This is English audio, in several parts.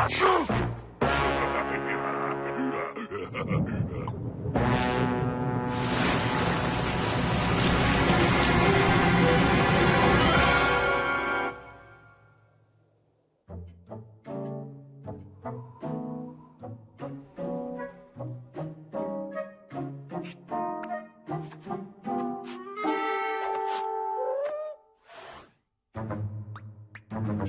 Achoo!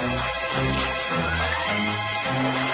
Thank you.